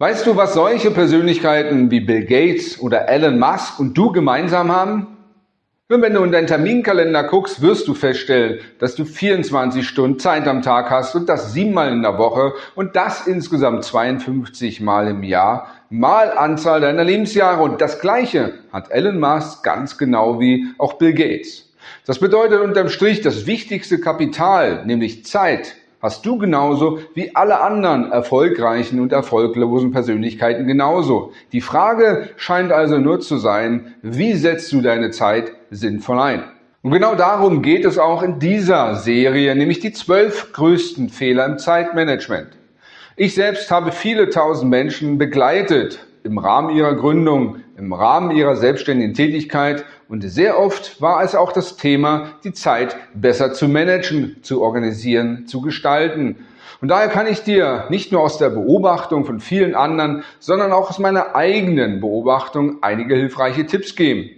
Weißt du, was solche Persönlichkeiten wie Bill Gates oder Elon Musk und du gemeinsam haben? Nur wenn du in deinen Terminkalender guckst, wirst du feststellen, dass du 24 Stunden Zeit am Tag hast und das siebenmal in der Woche und das insgesamt 52 Mal im Jahr, mal Anzahl deiner Lebensjahre. Und das Gleiche hat Elon Musk ganz genau wie auch Bill Gates. Das bedeutet unterm Strich, das wichtigste Kapital, nämlich Zeit, hast du genauso wie alle anderen erfolgreichen und erfolglosen Persönlichkeiten genauso. Die Frage scheint also nur zu sein, wie setzt du deine Zeit sinnvoll ein? Und genau darum geht es auch in dieser Serie, nämlich die zwölf größten Fehler im Zeitmanagement. Ich selbst habe viele tausend Menschen begleitet im Rahmen ihrer Gründung, im Rahmen ihrer selbstständigen Tätigkeit und sehr oft war es auch das Thema, die Zeit besser zu managen, zu organisieren, zu gestalten. Und daher kann ich dir nicht nur aus der Beobachtung von vielen anderen, sondern auch aus meiner eigenen Beobachtung einige hilfreiche Tipps geben.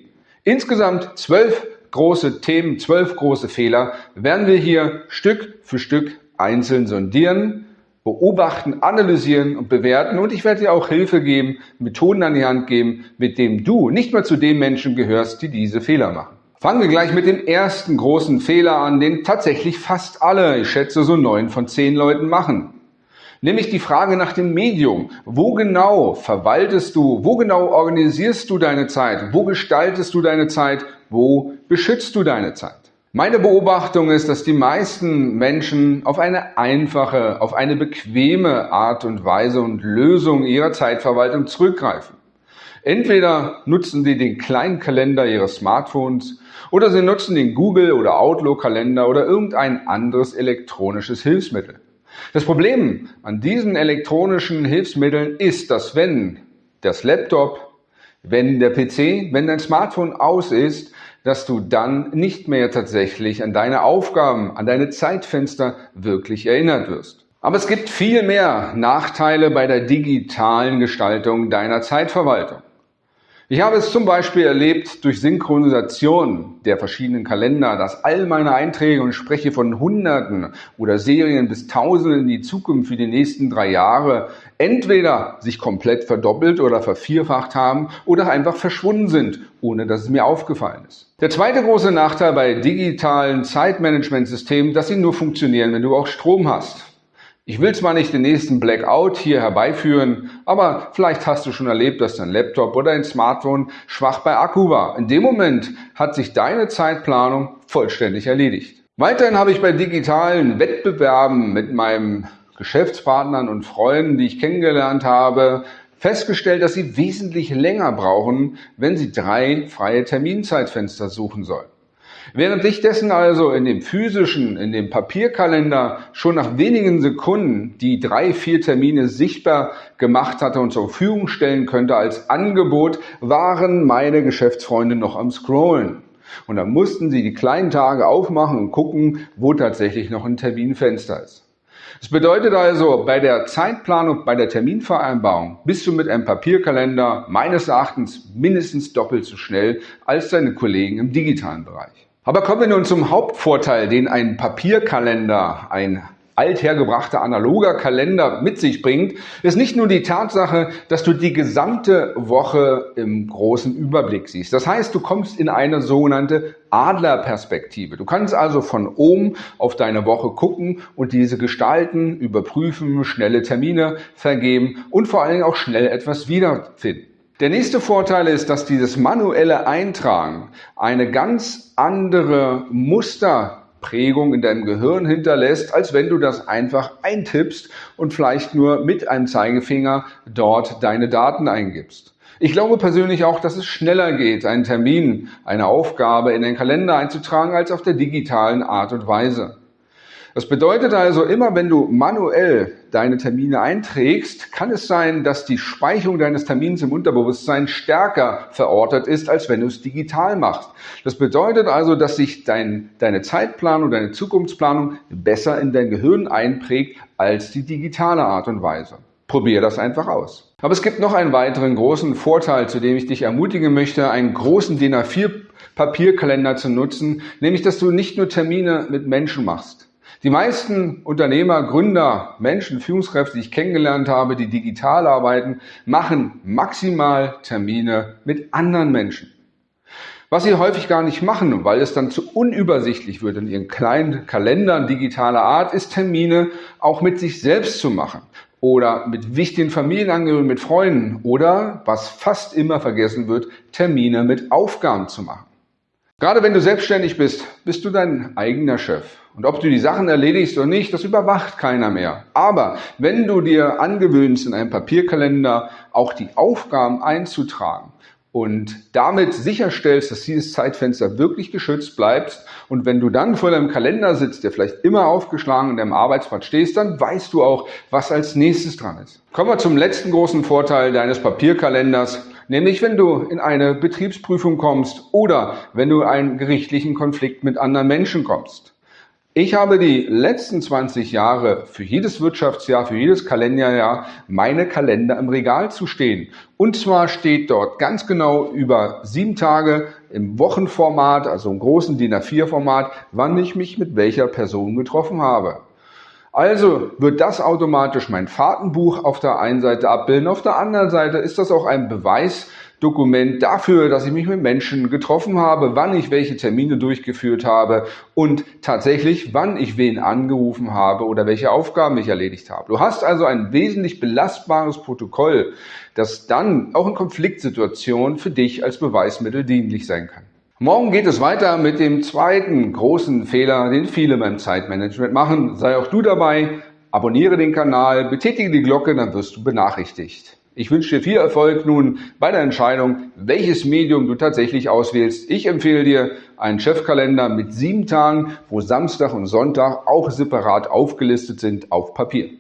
Insgesamt zwölf große Themen, zwölf große Fehler werden wir hier Stück für Stück einzeln sondieren beobachten, analysieren und bewerten und ich werde dir auch Hilfe geben, Methoden an die Hand geben, mit denen du nicht mehr zu den Menschen gehörst, die diese Fehler machen. Fangen wir gleich mit dem ersten großen Fehler an, den tatsächlich fast alle, ich schätze so neun von zehn Leuten machen. Nämlich die Frage nach dem Medium. Wo genau verwaltest du, wo genau organisierst du deine Zeit, wo gestaltest du deine Zeit, wo beschützt du deine Zeit? Meine Beobachtung ist, dass die meisten Menschen auf eine einfache, auf eine bequeme Art und Weise und Lösung ihrer Zeitverwaltung zurückgreifen. Entweder nutzen sie den kleinen Kalender ihres Smartphones oder sie nutzen den Google- oder Outlook-Kalender oder irgendein anderes elektronisches Hilfsmittel. Das Problem an diesen elektronischen Hilfsmitteln ist, dass wenn das Laptop, wenn der PC, wenn dein Smartphone aus ist, dass du dann nicht mehr tatsächlich an deine Aufgaben, an deine Zeitfenster wirklich erinnert wirst. Aber es gibt viel mehr Nachteile bei der digitalen Gestaltung deiner Zeitverwaltung. Ich habe es zum Beispiel erlebt durch Synchronisation der verschiedenen Kalender, dass all meine Einträge, und spreche von Hunderten oder Serien bis Tausenden in die Zukunft für die nächsten drei Jahre, entweder sich komplett verdoppelt oder vervierfacht haben oder einfach verschwunden sind, ohne dass es mir aufgefallen ist. Der zweite große Nachteil bei digitalen Zeitmanagementsystemen, dass sie nur funktionieren, wenn du auch Strom hast. Ich will zwar nicht den nächsten Blackout hier herbeiführen, aber vielleicht hast du schon erlebt, dass dein Laptop oder dein Smartphone schwach bei Akku war. In dem Moment hat sich deine Zeitplanung vollständig erledigt. Weiterhin habe ich bei digitalen Wettbewerben mit meinen Geschäftspartnern und Freunden, die ich kennengelernt habe, festgestellt, dass sie wesentlich länger brauchen, wenn sie drei freie Terminzeitfenster suchen sollen. Während ich dessen also in dem physischen, in dem Papierkalender schon nach wenigen Sekunden die drei, vier Termine sichtbar gemacht hatte und zur Verfügung stellen könnte als Angebot, waren meine Geschäftsfreunde noch am Scrollen. Und dann mussten sie die kleinen Tage aufmachen und gucken, wo tatsächlich noch ein Terminfenster ist. Das bedeutet also, bei der Zeitplanung, bei der Terminvereinbarung bist du mit einem Papierkalender meines Erachtens mindestens doppelt so schnell als deine Kollegen im digitalen Bereich. Aber kommen wir nun zum Hauptvorteil, den ein Papierkalender, ein althergebrachter analoger Kalender mit sich bringt, ist nicht nur die Tatsache, dass du die gesamte Woche im großen Überblick siehst. Das heißt, du kommst in eine sogenannte Adlerperspektive. Du kannst also von oben auf deine Woche gucken und diese gestalten, überprüfen, schnelle Termine vergeben und vor allen Dingen auch schnell etwas wiederfinden. Der nächste Vorteil ist, dass dieses manuelle Eintragen eine ganz andere Musterprägung in deinem Gehirn hinterlässt, als wenn du das einfach eintippst und vielleicht nur mit einem Zeigefinger dort deine Daten eingibst. Ich glaube persönlich auch, dass es schneller geht, einen Termin, eine Aufgabe in den Kalender einzutragen, als auf der digitalen Art und Weise. Das bedeutet also, immer wenn du manuell deine Termine einträgst, kann es sein, dass die Speicherung deines Termins im Unterbewusstsein stärker verortet ist, als wenn du es digital machst. Das bedeutet also, dass sich dein, deine Zeitplanung, deine Zukunftsplanung besser in dein Gehirn einprägt als die digitale Art und Weise. Probier das einfach aus. Aber es gibt noch einen weiteren großen Vorteil, zu dem ich dich ermutigen möchte, einen großen DIN A4 Papierkalender zu nutzen, nämlich dass du nicht nur Termine mit Menschen machst. Die meisten Unternehmer, Gründer, Menschen, Führungskräfte, die ich kennengelernt habe, die digital arbeiten, machen maximal Termine mit anderen Menschen. Was sie häufig gar nicht machen, weil es dann zu unübersichtlich wird in ihren kleinen Kalendern digitaler Art, ist Termine auch mit sich selbst zu machen oder mit wichtigen Familienangehörigen, mit Freunden oder, was fast immer vergessen wird, Termine mit Aufgaben zu machen. Gerade wenn du selbstständig bist, bist du dein eigener Chef. Und ob du die Sachen erledigst oder nicht, das überwacht keiner mehr. Aber wenn du dir angewöhnst, in einem Papierkalender auch die Aufgaben einzutragen und damit sicherstellst, dass dieses Zeitfenster wirklich geschützt bleibt und wenn du dann vor deinem Kalender sitzt, der vielleicht immer aufgeschlagen in deinem Arbeitsplatz stehst, dann weißt du auch, was als nächstes dran ist. Kommen wir zum letzten großen Vorteil deines Papierkalenders nämlich wenn du in eine Betriebsprüfung kommst oder wenn du in einen gerichtlichen Konflikt mit anderen Menschen kommst. Ich habe die letzten 20 Jahre für jedes Wirtschaftsjahr, für jedes Kalenderjahr meine Kalender im Regal zu stehen. Und zwar steht dort ganz genau über sieben Tage im Wochenformat, also im großen DIN A4-Format, wann ich mich mit welcher Person getroffen habe. Also wird das automatisch mein Fahrtenbuch auf der einen Seite abbilden. Auf der anderen Seite ist das auch ein Beweisdokument dafür, dass ich mich mit Menschen getroffen habe, wann ich welche Termine durchgeführt habe und tatsächlich, wann ich wen angerufen habe oder welche Aufgaben ich erledigt habe. Du hast also ein wesentlich belastbares Protokoll, das dann auch in Konfliktsituationen für dich als Beweismittel dienlich sein kann. Morgen geht es weiter mit dem zweiten großen Fehler, den viele beim Zeitmanagement machen. Sei auch du dabei, abonniere den Kanal, betätige die Glocke, dann wirst du benachrichtigt. Ich wünsche dir viel Erfolg nun bei der Entscheidung, welches Medium du tatsächlich auswählst. Ich empfehle dir einen Chefkalender mit sieben Tagen, wo Samstag und Sonntag auch separat aufgelistet sind auf Papier.